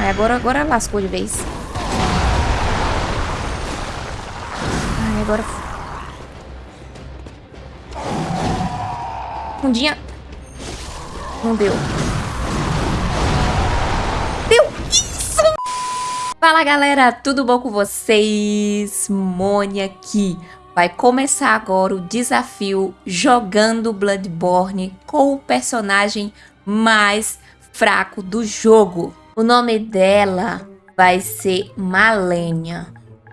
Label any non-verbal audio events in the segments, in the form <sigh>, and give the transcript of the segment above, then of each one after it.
Ai, agora, agora lascou de vez. Ai, agora... Fundinha. Não deu. Deu isso! Fala, galera. Tudo bom com vocês? Mônia aqui. Vai começar agora o desafio jogando Bloodborne com o personagem mais fraco do jogo. O nome dela vai ser Malenia,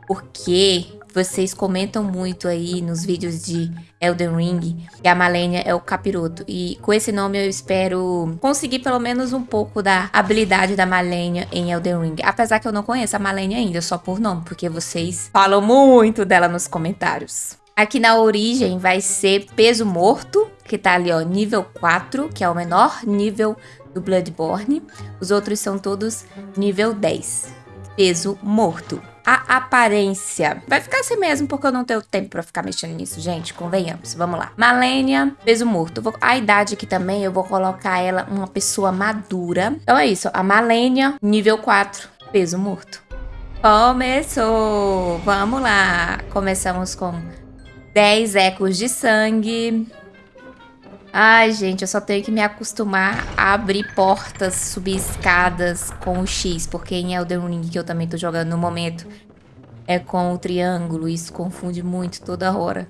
porque vocês comentam muito aí nos vídeos de Elden Ring que a Malenia é o capiroto. E com esse nome eu espero conseguir pelo menos um pouco da habilidade da Malenia em Elden Ring. Apesar que eu não conheço a Malenia ainda, só por nome, porque vocês falam muito dela nos comentários. Aqui na origem vai ser peso morto, que tá ali ó, nível 4, que é o menor nível do Bloodborne. Os outros são todos nível 10, peso morto. A aparência vai ficar assim mesmo, porque eu não tenho tempo pra ficar mexendo nisso, gente, convenhamos. Vamos lá. Malenia, peso morto. Vou... A idade aqui também, eu vou colocar ela uma pessoa madura. Então é isso, a Malenia, nível 4, peso morto. Começou! Vamos lá! Começamos com 10 ecos de sangue. Ai, gente, eu só tenho que me acostumar a abrir portas, subir escadas com o X, porque em Elden Ring, que eu também tô jogando no momento, é com o triângulo. Isso confunde muito toda hora.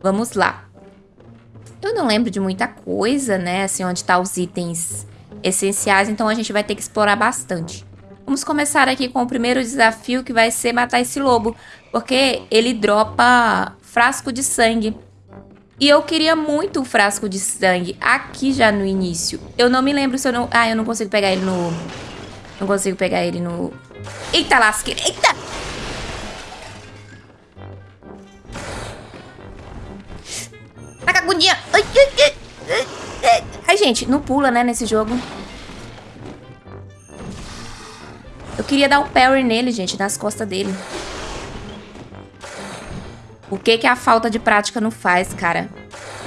Vamos lá. Eu não lembro de muita coisa, né? Assim, onde tá os itens essenciais, então a gente vai ter que explorar bastante. Vamos começar aqui com o primeiro desafio, que vai ser matar esse lobo, porque ele dropa frasco de sangue. E eu queria muito o frasco de sangue aqui já no início. Eu não me lembro se eu não... Ah, eu não consigo pegar ele no... Não consigo pegar ele no... Eita lasqueira! Eita! Tá com ai, ai, gente, não pula, né, nesse jogo. Eu queria dar um parry nele, gente, nas costas dele. O que que a falta de prática não faz, cara?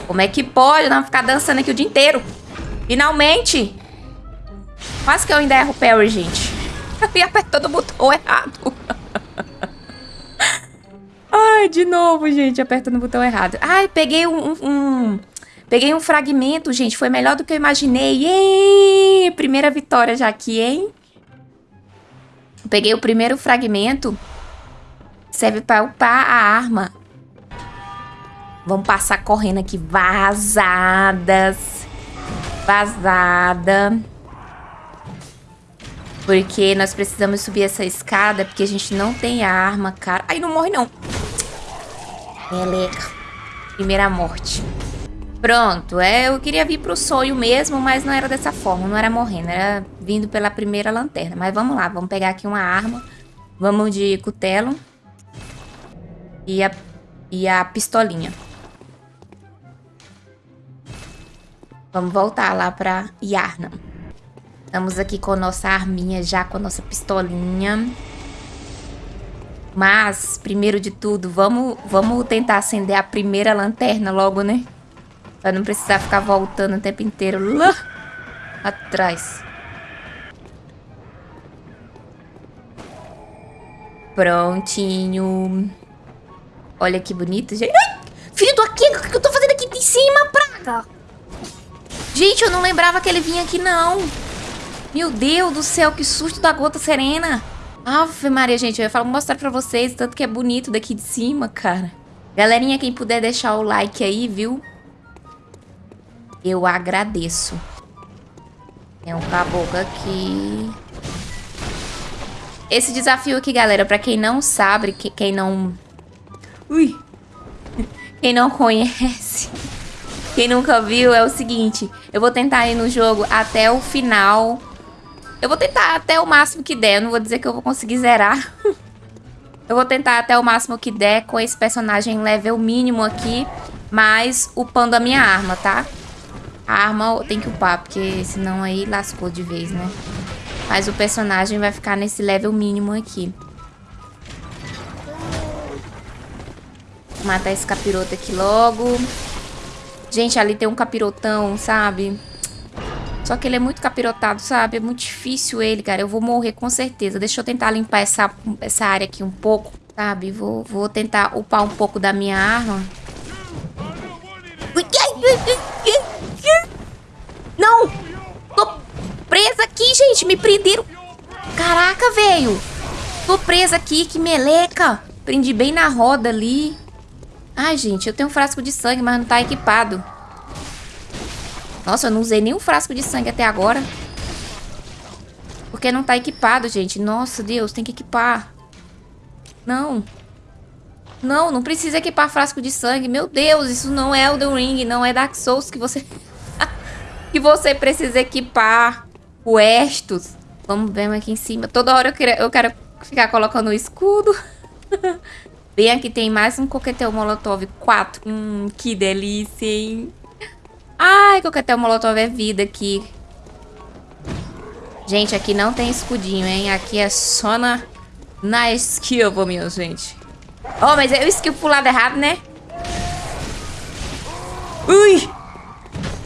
Como é que pode não ficar dançando aqui o dia inteiro? Finalmente! Quase que eu ainda erro o parry, gente. <laughs> E apertando o botão errado. <laughs> Ai, de novo, gente, apertando o botão errado. Ai, peguei um, um, um... Peguei um fragmento, gente. Foi melhor do que eu imaginei. Yay! Primeira vitória já aqui, hein? Peguei o primeiro fragmento. Serve para upar a arma. Vamos passar correndo aqui. Vazadas. Vazada. Porque nós precisamos subir essa escada, porque a gente não tem arma, cara. Ai, não morre, não. Meleca. Primeira morte. Pronto, é, eu queria vir pro sonho mesmo, mas não era dessa forma, não era morrendo, era vindo pela primeira lanterna. Mas vamos lá, vamos pegar aqui uma arma. Vamos de cutelo. E a, e a pistolinha. Vamos voltar lá pra Yarnam. Estamos aqui com a nossa arminha já, com a nossa pistolinha. Mas, primeiro de tudo, vamos, vamos tentar acender a primeira lanterna logo, né? Pra não precisar ficar voltando o tempo inteiro lá atrás. Prontinho. Olha que bonito, gente. Ai, filho do aqui, o que eu tô fazendo aqui de cima, praga? Gente, eu não lembrava que ele vinha aqui, não. Meu Deus do céu, que susto da gota serena. Ave Maria, gente, eu ia falar, mostrar pra vocês, tanto que é bonito daqui de cima, cara. Galerinha, quem puder deixar o like aí, viu? Eu agradeço. Tem um caboclo aqui. Esse desafio aqui, galera, pra quem não sabe, que, quem não... Ui! Quem não conhece... Quem nunca viu, é o seguinte. Eu vou tentar ir no jogo até o final. Eu vou tentar até o máximo que der. Eu não vou dizer que eu vou conseguir zerar. <laughs> eu vou tentar até o máximo que der com esse personagem level mínimo aqui. Mas upando a minha arma, tá? A arma tem que upar, porque senão aí lascou de vez, né? Mas o personagem vai ficar nesse level mínimo aqui. Vou matar esse capiroto aqui logo. Gente, ali tem um capirotão, sabe? Só que ele é muito capirotado, sabe? É muito difícil ele, cara. Eu vou morrer com certeza. Deixa eu tentar limpar essa, essa área aqui um pouco, sabe? Vou, vou tentar upar um pouco da minha arma. Não! Tô presa aqui, gente. Me prenderam. Caraca, velho. Tô presa aqui. Que meleca. Prendi bem na roda ali. Ai, gente, eu tenho um frasco de sangue, mas não tá equipado. Nossa, eu não usei nenhum frasco de sangue até agora. Porque não tá equipado, gente. Nossa, Deus, tem que equipar. Não. Não, não precisa equipar frasco de sangue. Meu Deus, isso não é Elden Ring, não é Dark Souls que você... <laughs> que você precisa equipar. O Estus. Vamos ver aqui em cima. Toda hora eu quero, eu quero ficar colocando o escudo. <laughs> Bem aqui tem mais um coquetel molotov 4. Hum, que delícia, hein? Ai, coquetel molotov é vida aqui. Gente, aqui não tem escudinho, hein? Aqui é só na, na esquiva, minha gente. Oh, mas eu esquivo pro lado errado, né? Ui!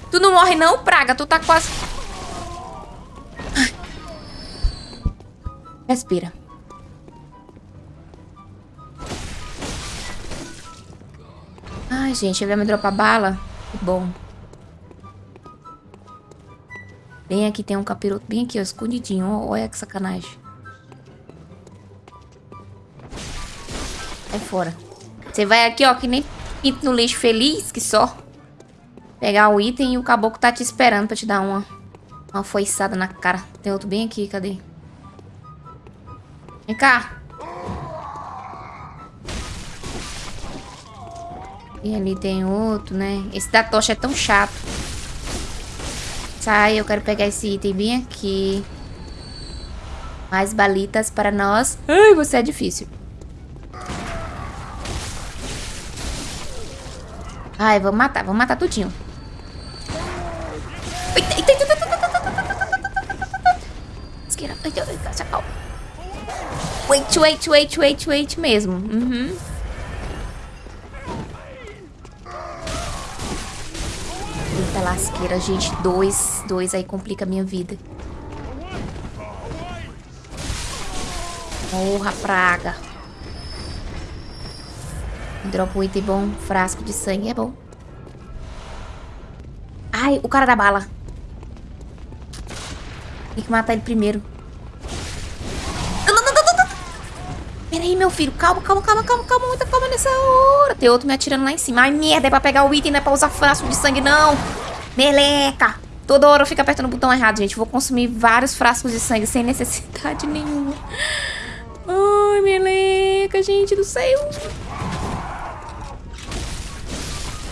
Tu não morre não, praga? Tu tá quase... Respira. Ai, gente, ele vai me dropar bala? Que bom. Bem aqui tem um capiroto, bem aqui, ó, escondidinho. Olha que sacanagem. Sai fora. Você vai aqui, ó, que nem pinto no lixo feliz, que só. Pegar o item e o caboclo tá te esperando pra te dar uma, uma foiçada na cara. Tem outro bem aqui, cadê? Vem cá. E ali tem outro, né? Esse da tocha é tão chato. Sai, eu quero pegar esse item bem aqui. Mais balitas para nós. Ai, você é difícil. Ai, vamos matar, vamos matar tudinho. Wait, wait, wait, wait mesmo. Uhum. Eita lasqueira, gente. Dois, dois aí complica a minha vida. Morra, praga. Dropa um item bom. Frasco de sangue é bom. Ai, o cara da bala. Tem que matar ele primeiro. Peraí, meu filho. Calma, calma, calma, calma, calma. Muita calma nessa hora. Tem outro me atirando lá em cima. Ai, merda. É pra pegar o item, não é pra usar frasco de sangue, não. Meleca. Toda hora eu fico apertando o botão errado, gente. Vou consumir vários frascos de sangue sem necessidade <laughs> nenhuma. Ai, meleca, gente do céu.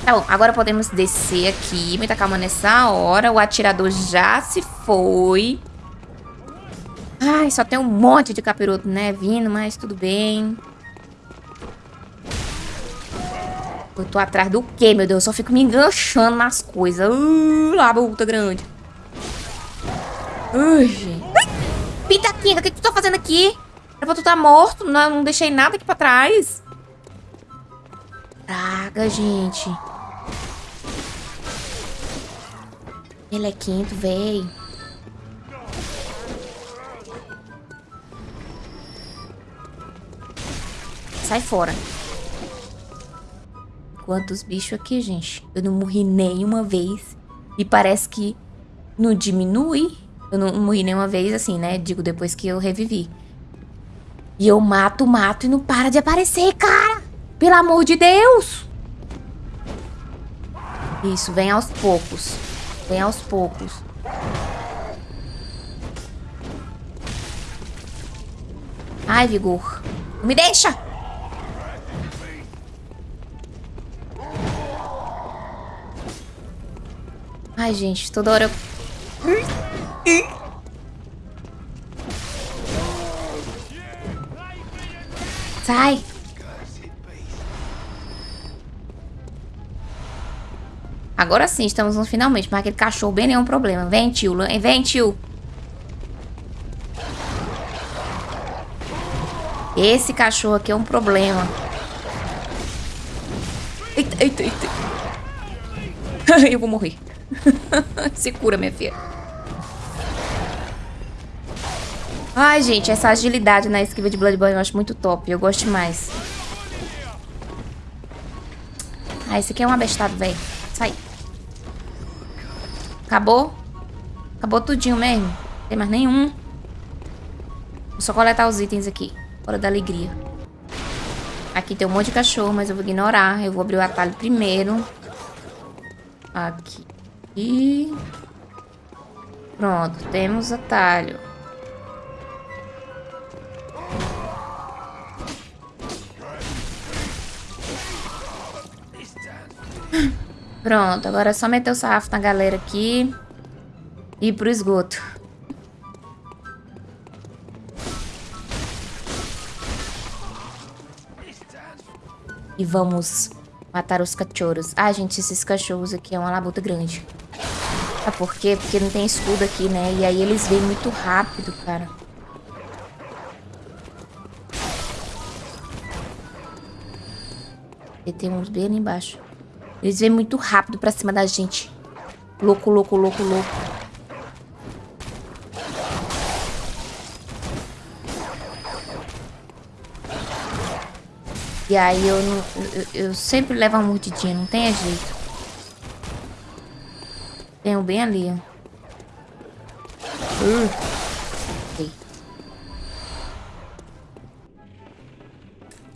Tá bom, agora podemos descer aqui. Muita calma nessa hora. O atirador já se foi. Ai, só tem um monte de capiroto, né? Vindo, mas tudo bem. Eu tô atrás do quê, meu Deus? Eu só fico me enganchando nas coisas. Uh, lá, puta grande. Ai, gente. Pitaquinha, o que, que tu tá fazendo aqui? Era pra tu tá morto. Não, não deixei nada aqui pra trás. Praga, gente. Ele é quinto, véi. Sai fora. Quantos bichos aqui, gente? Eu não morri nenhuma vez. E parece que não diminui. Eu não morri nenhuma vez, assim, né? Digo, depois que eu revivi. E eu mato, mato e não para de aparecer, cara! Pelo amor de Deus! Isso, vem aos poucos. Vem aos poucos. Ai, vigor. Me deixa! Ai, gente, toda hora. Sai! Agora sim, estamos no finalmente. Mas aquele cachorro bem nenhum problema. Vem, tio. Vem, tio. Esse cachorro aqui é um problema. Eita, eita, eita. <laughs> Eu vou morrer. <laughs> Se cura, minha filha. Ai, gente, essa agilidade na esquiva de Bloodborne eu acho muito top. Eu gosto demais. Ah, esse aqui é um abestado, velho. Sai. Acabou? Acabou tudinho mesmo. Não tem mais nenhum. Vou só coletar os itens aqui. Hora da alegria. Aqui tem um monte de cachorro, mas eu vou ignorar. Eu vou abrir o atalho primeiro. Aqui. E... Pronto, temos atalho. Pronto, agora é só meter o sarrafo na galera aqui. E ir pro esgoto. E vamos matar os cachorros. Ah, gente, esses cachorros aqui é uma labuta grande. Sabe por quê? Porque não tem escudo aqui, né? E aí eles vêm muito rápido, cara. E tem uns bem ali embaixo. Eles vêm muito rápido pra cima da gente. Louco, louco, louco, louco. E aí eu, não, eu, eu sempre levo uma mordidinha, não tem jeito. Tem um bem ali, ó. Uh.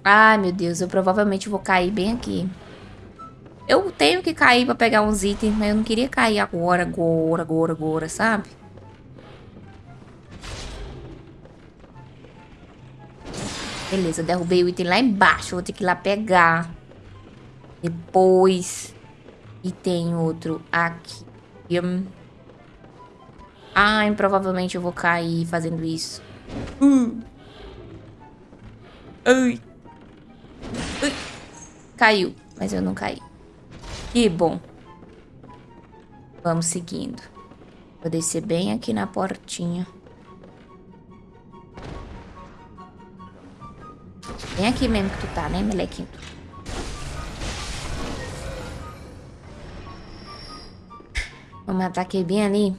Ai, meu Deus, eu provavelmente vou cair bem aqui. Eu tenho que cair pra pegar uns itens, mas eu não queria cair agora, agora, agora, agora, sabe? Beleza, derrubei o item lá embaixo. Vou ter que ir lá pegar. Depois. E tem outro aqui. Ai, provavelmente eu vou cair fazendo isso. Uh. Ai. Ai. Caiu, mas eu não caí. Que bom. Vamos seguindo. Vou descer bem aqui na portinha. Bem aqui mesmo que tu tá, né, melequinho? Vou matar aquele bem ali.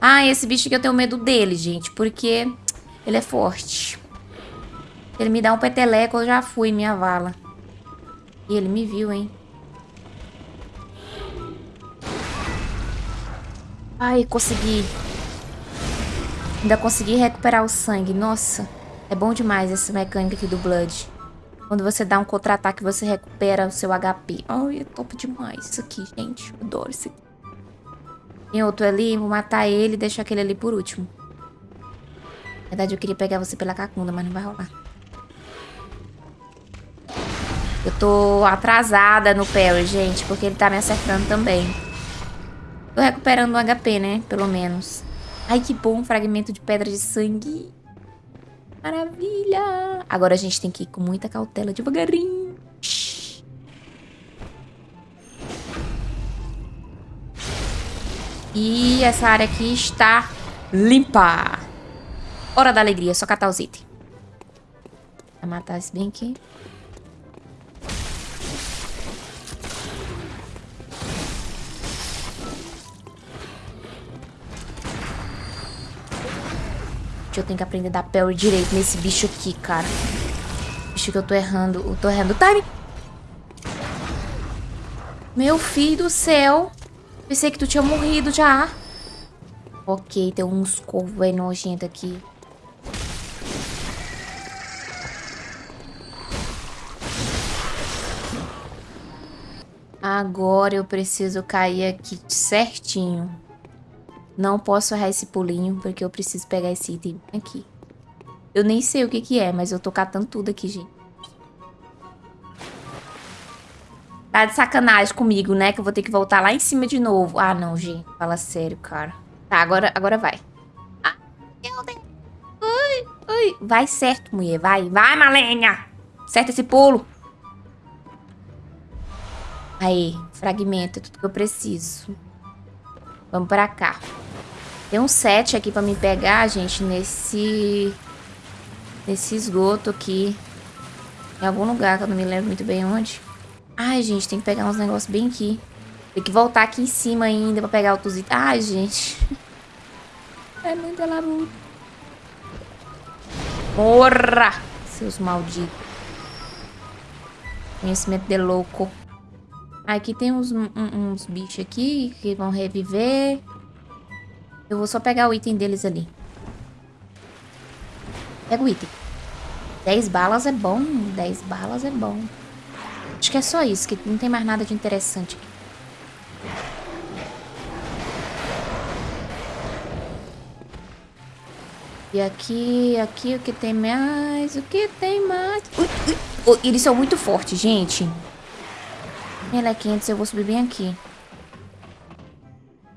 Ah, esse bicho que eu tenho medo dele, gente. Porque ele é forte. Ele me dá um peteleco, eu já fui minha vala. E ele me viu, hein? Ai, consegui. Ainda consegui recuperar o sangue. Nossa, é bom demais essa mecânica aqui do Blood. Quando você dá um contra-ataque, você recupera o seu HP. Ai, é top demais isso aqui, gente. Eu adoro isso aqui. Tem outro ali, vou matar ele e deixar aquele ali por último. Na verdade, eu queria pegar você pela cacunda, mas não vai rolar. Eu tô atrasada no parry, gente, porque ele tá me acertando também. Tô recuperando um HP, né? Pelo menos. Ai, que bom, fragmento de pedra de sangue. Maravilha! Agora a gente tem que ir com muita cautela, devagarinho. E essa área aqui está limpa. Hora da alegria, só catar os itens. Vai matar esse bem aqui. Eu tenho que aprender a dar direito nesse bicho aqui, cara. Bicho que eu tô errando. Eu tô errando o time. Meu filho do céu. Pensei que tu tinha morrido já. Ok, tem uns corvos aí nojento aqui. Agora eu preciso cair aqui certinho. Não posso errar esse pulinho, porque eu preciso pegar esse item aqui. Eu nem sei o que que é, mas eu tô catando tudo aqui, gente. Tá de sacanagem comigo, né? Que eu vou ter que voltar lá em cima de novo. Ah, não, gente. Fala sério, cara. Tá, agora, agora vai. Ah, meu Deus. Ui, ui. Vai certo, mulher. Vai, vai, Malenha. Certo esse pulo. Aí, fragmento. É tudo que eu preciso. Vamos pra cá. Tem um set aqui pra me pegar, gente, nesse... Nesse esgoto aqui. Em algum lugar, que eu não me lembro muito bem onde. Ai, gente, tem que pegar uns negócios bem aqui. Tem que voltar aqui em cima ainda pra pegar outros itens. Ai, gente. <laughs> Excelente la luta. Morra! Seus malditos. Conhecimento de louco. Aqui tem uns, uns bichos aqui que vão reviver. Eu vou só pegar o item deles ali. Pega o item. 10 balas é bom. 10 balas é bom. Acho que é só isso, que não tem mais nada de interessante aqui. E aqui, aqui, o que tem mais? O que tem mais? Ui, ui. Eles são muito fortes, gente. Melequentes, eu vou subir bem aqui.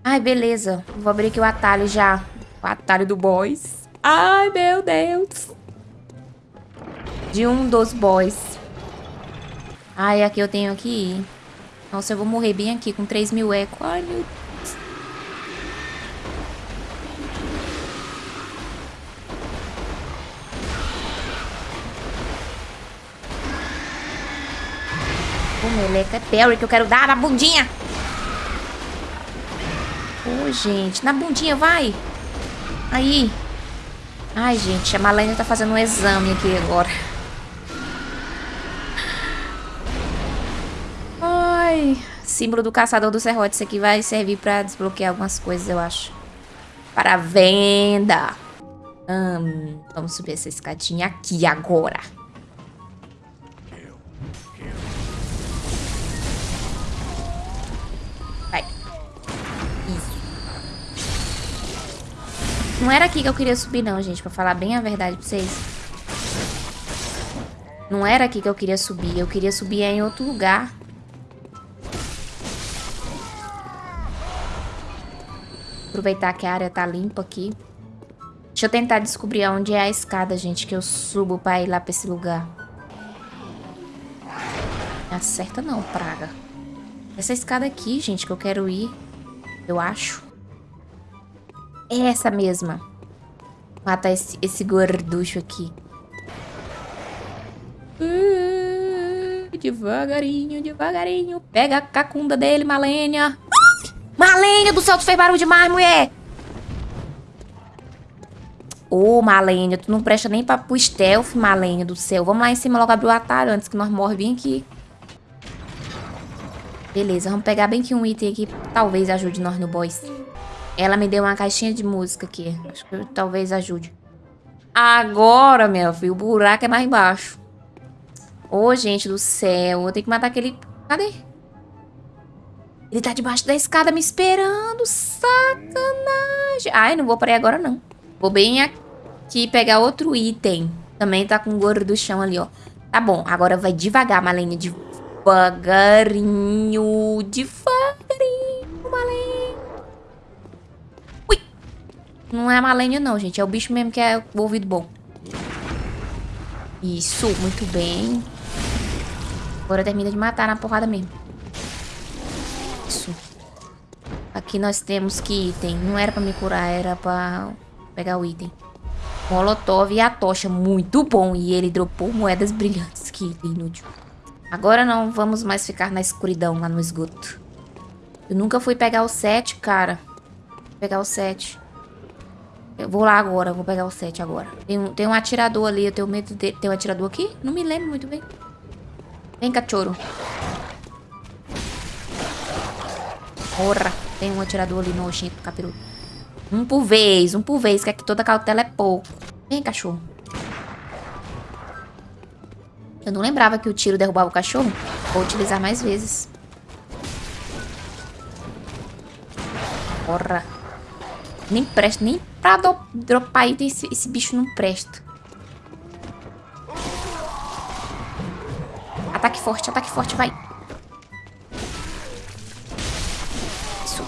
Ai, beleza. Vou abrir aqui o atalho já. O atalho do boys. Ai, meu Deus. De um dos boys. Ai, aqui eu tenho que ir. Nossa, eu vou morrer bem aqui com 3 mil eco. Ai, meu Deus. O meleca é Perry que eu quero dar na bundinha. Oh, gente, na bundinha, vai. Aí. Ai, gente, a Malene tá fazendo um exame aqui agora. Ai, símbolo do caçador do serrote. Isso aqui vai servir pra desbloquear algumas coisas, eu acho. Para venda. Hum, vamos subir essa escadinha aqui agora. Não era aqui que eu queria subir não, gente. Pra falar bem a verdade pra vocês. Não era aqui que eu queria subir. Eu queria subir em outro lugar. Aproveitar que a área tá limpa aqui. Deixa eu tentar descobrir onde é a escada, gente. Que eu subo pra ir lá pra esse lugar. Acerta não, praga. Essa escada aqui, gente, que eu quero ir. Eu acho. É essa mesma. Matar esse, esse gorducho aqui. Uh, devagarinho, devagarinho. Pega a cacunda dele, Malênia. Malênia do céu, tu fez barulho demais, mulher. Ô, oh, Malênia, tu não presta nem pra pro stealth, Malênia do céu. Vamos lá em cima logo abrir o atalho antes que nós morre bem aqui. Beleza, vamos pegar bem que um item aqui. Talvez ajude nós no boss. Ela me deu uma caixinha de música aqui. Acho que talvez ajude. Agora, meu filho, o buraco é mais embaixo. Ô, oh, gente do céu. Eu tenho que matar aquele... Cadê? Ele tá debaixo da escada me esperando. Sacanagem. Ai, não vou para aí agora, não. Vou bem aqui pegar outro item. Também tá com o gordo do chão ali, ó. Tá bom, agora vai devagar, Malene. Devagarinho. Devagarinho, Malene. Não é a Malenia não, gente. É o bicho mesmo que é o ouvido bom. Isso, muito bem. Agora termina de matar na porrada mesmo. Isso. Aqui nós temos que item. Não era pra me curar, era pra pegar o item. Molotov e a tocha. Muito bom. E ele dropou moedas brilhantes. Que inútil. Agora não vamos mais ficar na escuridão lá no esgoto. Eu nunca fui pegar o 7, cara. Vou pegar o 7. Eu vou lá agora, vou pegar o 7 agora. Tem um, tem um atirador ali, eu tenho medo de... Tem um atirador aqui? Não me lembro muito bem. Vem, cachorro. Porra, tem um atirador ali no nojento, capiroto. Um por vez, um por vez, que aqui toda cautela é pouco. Vem, cachorro. Eu não lembrava que o tiro derrubava o cachorro. Vou utilizar mais vezes. Porra. Nem presta, nem pra do, dropar item esse, esse bicho não presta. Ataque forte, ataque forte, vai. Isso.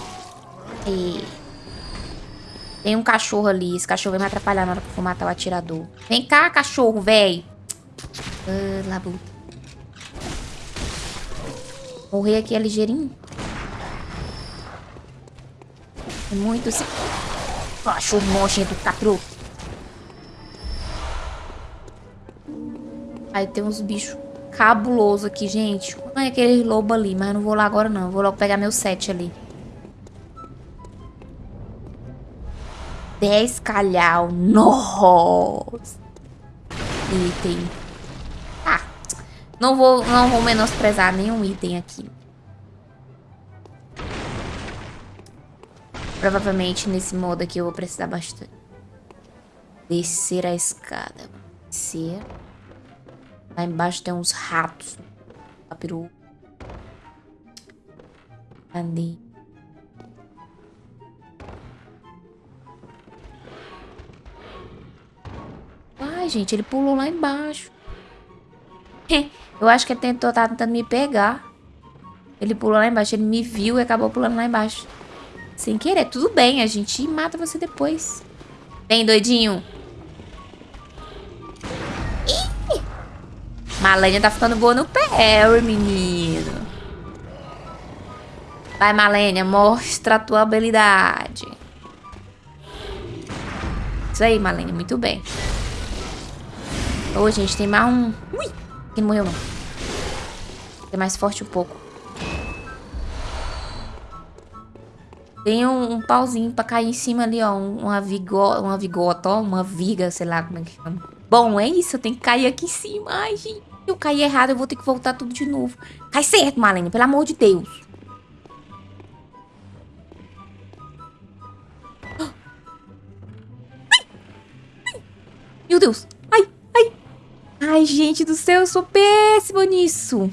E... Tem um cachorro ali. Esse cachorro vai me atrapalhar na hora que eu for matar o atirador. Vem cá, cachorro, velho. Ah, labuta. Morrer aqui é ligeirinho. É muito... Cachorro nojento, capro. Aí tem uns bichos cabulosos aqui, gente. É aquele lobo ali, mas não vou lá agora não. vou logo pegar meu set ali. 10 calhau. Nossa. Item. Ah, não vou, não vou menosprezar nenhum item aqui. Provavelmente nesse modo aqui eu vou precisar bastante. Descer a escada. Descer. Lá embaixo tem uns ratos. Papiru. Cadê? Ai, gente, ele pulou lá embaixo. <laughs> Eu acho que ele tentou, tá tentando me pegar. Ele pulou lá embaixo, ele me viu e acabou pulando lá embaixo. Sem querer. Tudo bem, a gente mata você depois. Vem, doidinho. Ih! Tá ficando boa no parry, menino. Vai, Malenia, mostra a tua habilidade. Isso aí, Malenia, muito bem. Ô, oh, gente, tem mais um... Ui! Que não morreu, não. Tem mais forte um pouco. Tem um, um, pauzinho pra cair em cima ali, ó. Uma, vigo, uma vigota, ó. Uma viga, sei lá como é que chama. Bom, é isso. Eu tenho que cair aqui em cima. Ai, gente. Se eu cair errado, eu vou ter que voltar tudo de novo. Cai certo, Marlene. Pelo amor de Deus. Meu Deus. Ai, ai. Ai, gente do céu. Eu sou péssima nisso.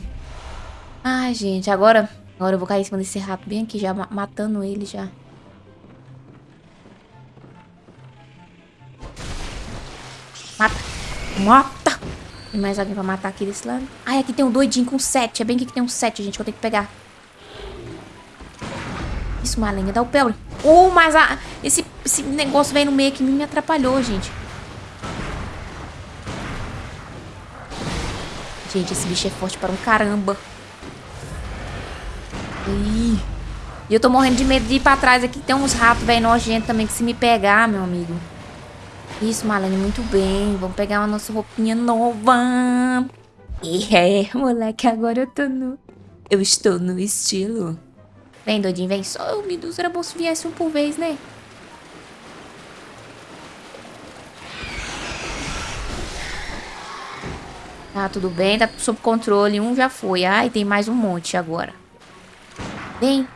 Ai, gente. Agora... Agora eu vou cair em cima desse rato bem aqui, já matando ele já. Mata. Mata. Tem mais alguém pra matar aqui desse lado? Ai, aqui tem um doidinho com sete. É bem aqui que tem um sete, gente, que eu tenho que pegar. Isso, Malenha, dá o pé. Oh, mas a, esse, esse negócio veio no meio aqui me atrapalhou, gente. Gente, esse bicho é forte para um caramba. Ih. E eu tô morrendo de medo de ir pra trás aqui. Tem uns ratos, velho, nojentos também, que se me pegar, meu amigo. Isso, Malene, muito bem. Vamos pegar uma nossa roupinha nova. É, moleque, agora eu tô no... Eu estou no estilo. Vem, doidinho, vem. Só o Medusa era bom se viesse um por vez, né? Tá, tudo bem, tá sob controle. Um já foi. Ai, tem mais um monte agora. Vem.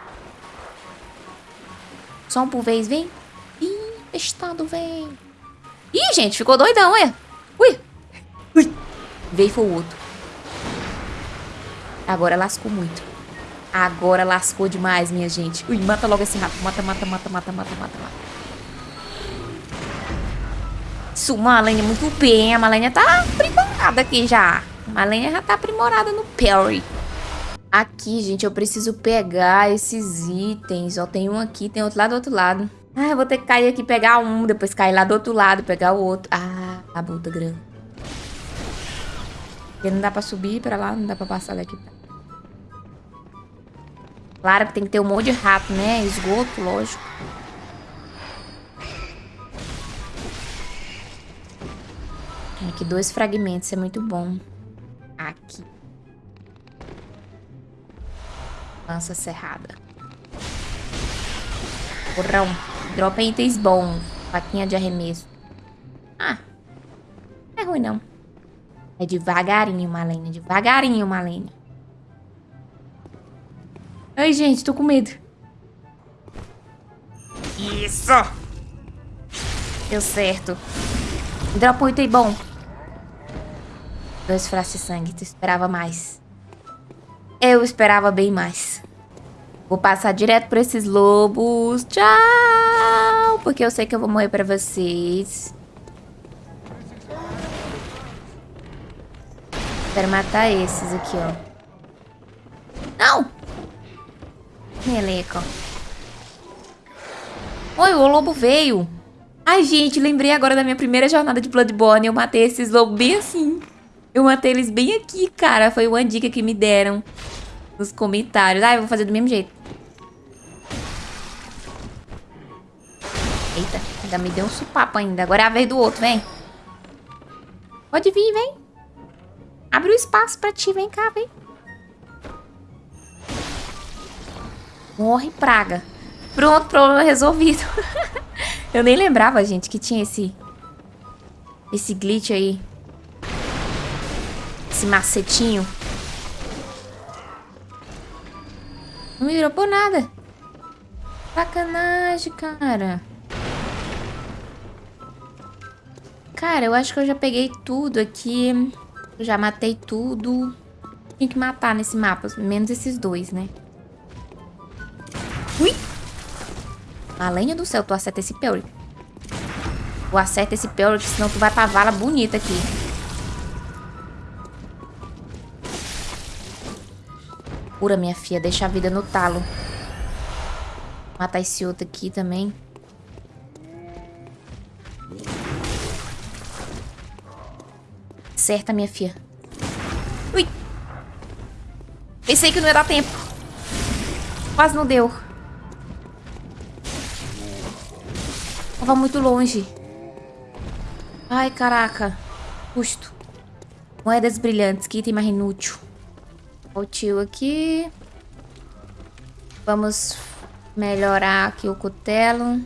Só um por vez, vem. Ih, estado, vem. Ih, gente, ficou doidão, é? Ui. Ui. Veio foi o outro. Agora lascou muito. Agora lascou demais, minha gente. Ui, mata logo esse rato. Mata, mata, mata, mata, mata, mata, mata. Isso, Malenia muito bem. A Malenia tá aprimorada aqui já. A Malenia já tá aprimorada no parry. Aqui, gente, eu preciso pegar esses itens. Ó, tem um aqui, tem outro lá do outro lado. Ah, eu vou ter que cair aqui pegar um, depois cair lá do outro lado, pegar o outro. Ah, a bolta grande. Porque não dá pra subir pra lá, não dá pra passar daqui. Claro que tem que ter um monte de rato, né? Esgoto, lógico. Aqui, dois fragmentos, é muito bom. Aqui. Lança serrada. Porrão. Dropa itens bons. Faquinha de arremesso. Ah. Não é ruim, não. É devagarinho, Malene. Devagarinho, Malene. Ai, gente, tô com medo. Isso! Deu certo. Dropa um item bom. Dois frascos de sangue. Tu esperava mais. Eu esperava bem mais. Vou passar direto por esses lobos. Tchau! Porque eu sei que eu vou morrer pra vocês. Quero matar esses aqui, ó. Não! Meleca. Oi, o lobo veio. Ai, gente, lembrei agora da minha primeira jornada de Bloodborne. Eu matei esses lobos bem assim. Eu matei eles bem aqui, cara. Foi uma dica que me deram nos comentários. Ah, eu vou fazer do mesmo jeito. Eita, ainda me deu um supapo ainda. Agora é a vez do outro, vem. Pode vir, vem. Abre o espaço pra ti, vem cá, vem. Morre praga. Pronto, problema resolvido. <laughs> Eu nem lembrava, gente, que tinha esse... Esse glitch aí. Esse macetinho. Não me por nada. Sacanagem, cara. Cara, eu acho que eu já peguei tudo aqui. Já matei tudo. Tinha que matar nesse mapa. Menos esses dois, né? Ui! Além do céu, tu acerta esse Pelry. Tu acerta esse Pelry, senão tu vai pra vala bonita aqui. Pura, minha filha. Deixa a vida no talo. Matar esse outro aqui também. Certa, minha filha. Ui! Pensei que não ia dar tempo. Quase não deu. Tava muito longe. Ai, caraca. Custo. Moedas brilhantes. Que item mais inútil. O tio aqui. Vamos melhorar aqui o cutelo.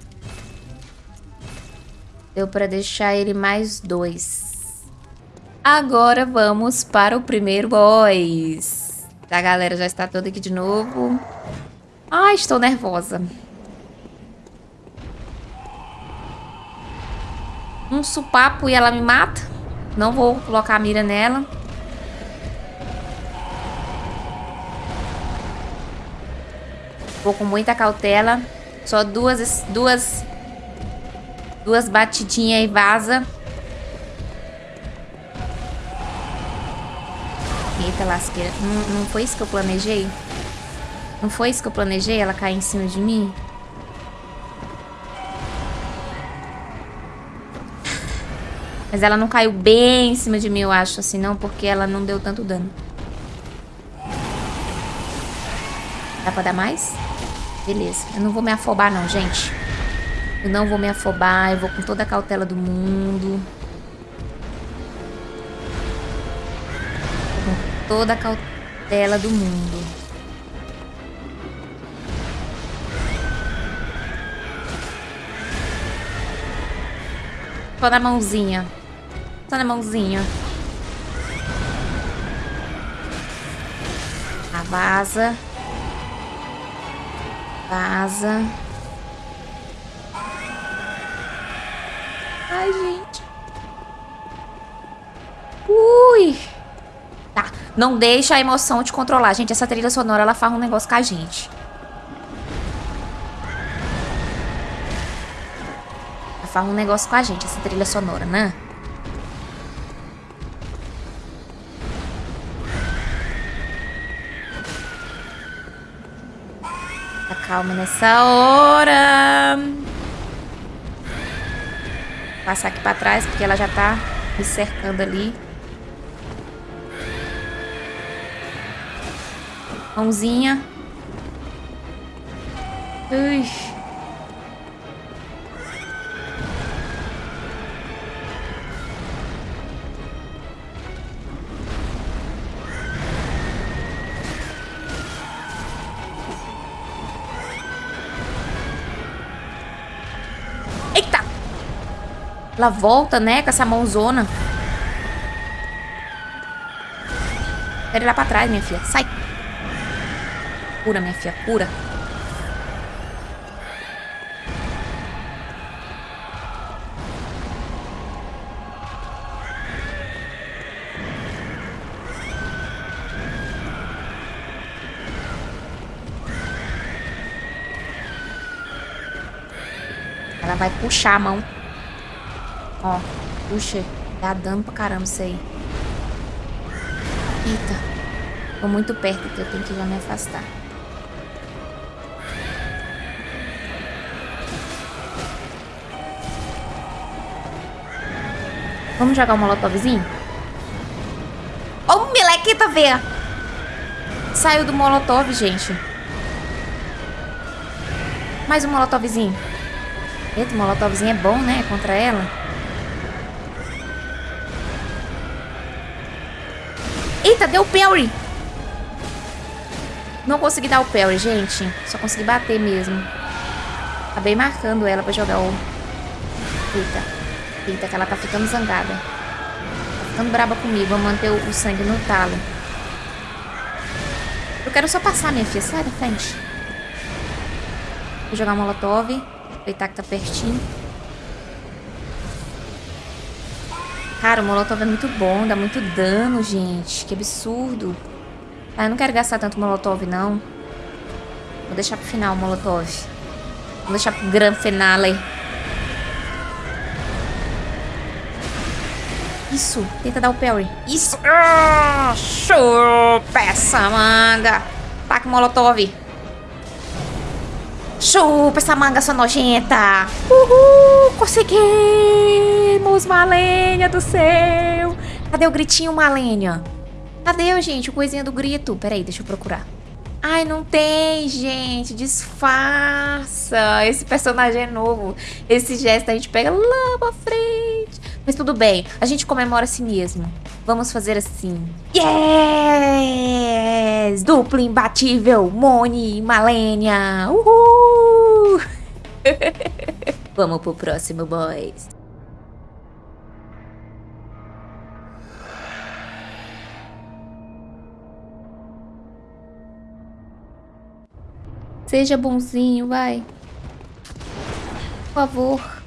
Deu pra deixar ele mais dois. Agora vamos para o primeiro boss. A galera já está toda aqui de novo. Ai, estou nervosa. um supapo e ela me mata. Não vou colocar a mira nela. Vou com muita cautela. Só duas, duas, duas batidinhas e vaza. Eita lasqueira. Não, não foi isso que eu planejei? Não foi isso que eu planejei? Ela cair em cima de mim? Mas ela não caiu bem em cima de mim, eu acho, assim, não, porque ela não deu tanto dano. Dá pra dar mais? Beleza. Eu não vou me afobar, não, gente. Eu não vou me afobar, eu vou com toda a cautela do mundo. Com toda a cautela do mundo. Tô na mãozinha. Tá na mãozinha. A vaza. Vaza. Ai, gente. Ui. Tá. Não deixa a emoção te controlar. Gente, essa trilha sonora, ela faz um negócio com a gente. Ela faz um negócio com a gente, essa trilha sonora, né? Calma nessa hora. Vou passar aqui pra trás, porque ela já tá me cercando ali. Mãozinha. Ui. Ela volta, né? Com essa mãozona. Quero ir lá pra trás, minha filha. Sai. Cura, minha filha. Cura. Ela vai puxar a mão. Ó, puxa, dá dano pra caramba isso aí. Eita. Tô muito perto aqui, eu tenho que já me afastar. Vamos jogar o um molotovzinho? Ó o melequita, veia! Saiu do molotov, gente. Mais um molotovzinho. Eita, o molotovzinho é bom, né? Contra ela. Eita, deu parry. Não consegui dar o parry, gente. Só consegui bater mesmo. Acabei marcando ela pra jogar o Eita. Eita, que ela tá ficando zangada. Tá ficando braba comigo. Vou manter o, sangue no talo. Eu quero só passar, minha filha. Sai da frente. Vou jogar molotov. Aproveitar que tá pertinho. Cara, o molotov é muito bom. Dá muito dano, gente. Que absurdo. Ah, eu não quero gastar tanto molotov, não. Vou deixar pro final o molotov. Vou deixar pro grande finale. Isso, tenta dar o parry. Isso. Ah, chupa essa manga. Taca o molotov. Chupa essa manga sua nojenta. Uhul, conseguimos, Malênia do céu. Cadê o gritinho, Malênia? Cadê, gente, o coisinha do grito? Peraí, deixa eu procurar. Ai, não tem, gente. Disfarça. Esse personagem é novo. Esse gesto a gente pega lá pra frente. Mas tudo bem. A gente comemora assim mesmo. Vamos fazer assim. Yes! Duplo imbatível. Moni, Malenia. Uhul! <laughs> Vamos pro próximo, boys. Seja bonzinho, vai. Por favor.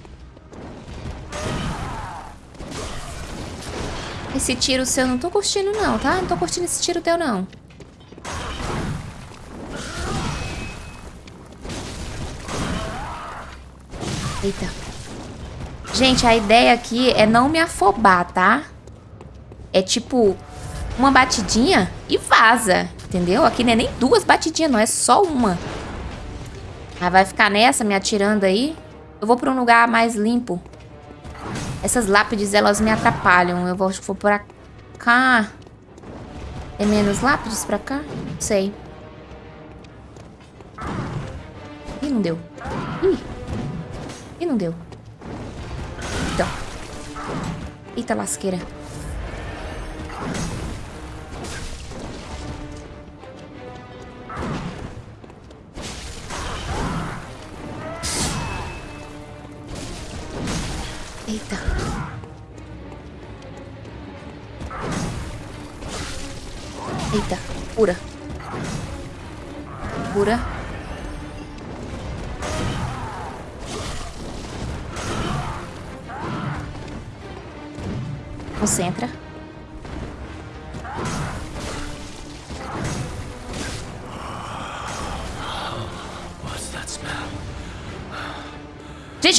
Esse tiro seu eu não tô curtindo não, tá? Não tô curtindo esse tiro teu não. Eita. Gente, a ideia aqui é não me afobar, tá? É tipo, uma batidinha e vaza, entendeu? Aqui não é nem duas batidinhas, não, é só uma. Aí vai ficar nessa, me atirando aí. Eu vou pra um lugar mais limpo. Essas lápides, elas me atrapalham. Eu vou, vou pra cá. Tem menos lápides pra cá? Não sei. Ih, não deu. Ih. Ih, não deu. Então. Eita lasqueira. Eita. Eita, cura.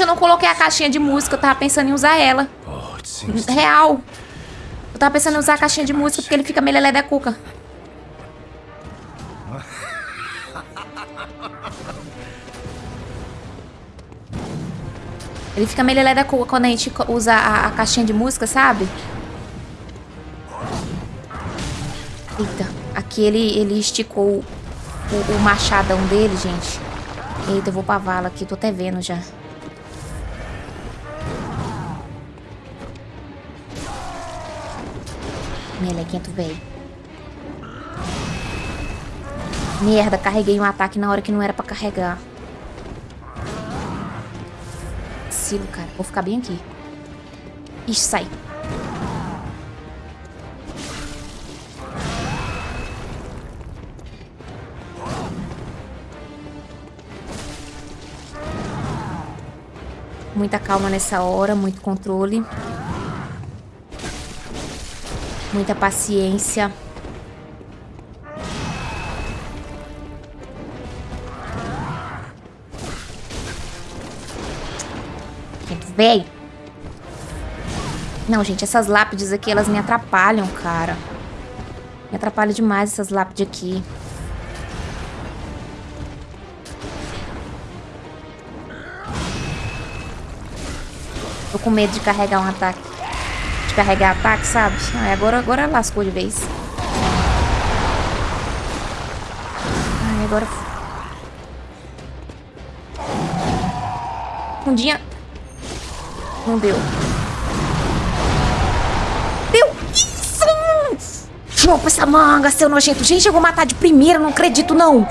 Eu não coloquei a caixinha de música, eu tava pensando em usar ela. Real. Eu tava pensando em usar a caixinha de música porque ele fica meio lelé da cuca. Ele fica meio lelé da cuca quando a gente usa a, a caixinha de música, sabe? Eita, aqui ele, ele esticou o, o machadão dele, gente. Eita, eu vou pra vala aqui, tô até vendo já. Melequento, velho. Merda, carreguei um ataque na hora que não era pra carregar. Silo, cara. Vou ficar bem aqui. Ixi, sai. Muita calma nessa hora, muito controle. Muita paciência. Véi. Não, gente, essas lápides aqui, elas me atrapalham, cara. Me atrapalham demais essas lápides aqui. Tô com medo de carregar um ataque carregar ataque, sabe? Ai, agora, agora lascou de vez. Ai, agora... Fundinha. Não deu. Deu! Isso! Chupa essa manga, seu nojento. Gente, eu vou matar de primeira, não acredito, não.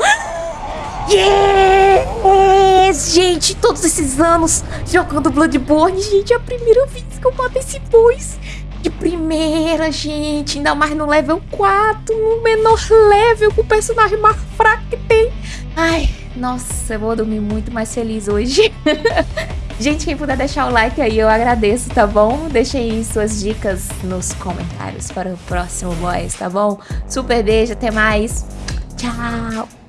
Yes, gente, todos esses anos jogando Bloodborne, gente, é a primeira vez que eu mato esse boss de primeira, gente. Ainda mais no level 4, no menor level, com o personagem mais fraco que tem. Ai, nossa, eu vou dormir muito mais feliz hoje. <laughs> gente, quem puder deixar o like aí, eu agradeço, tá bom? Deixem suas dicas nos comentários para o próximo boss, tá bom? Super beijo, até mais. Tchau!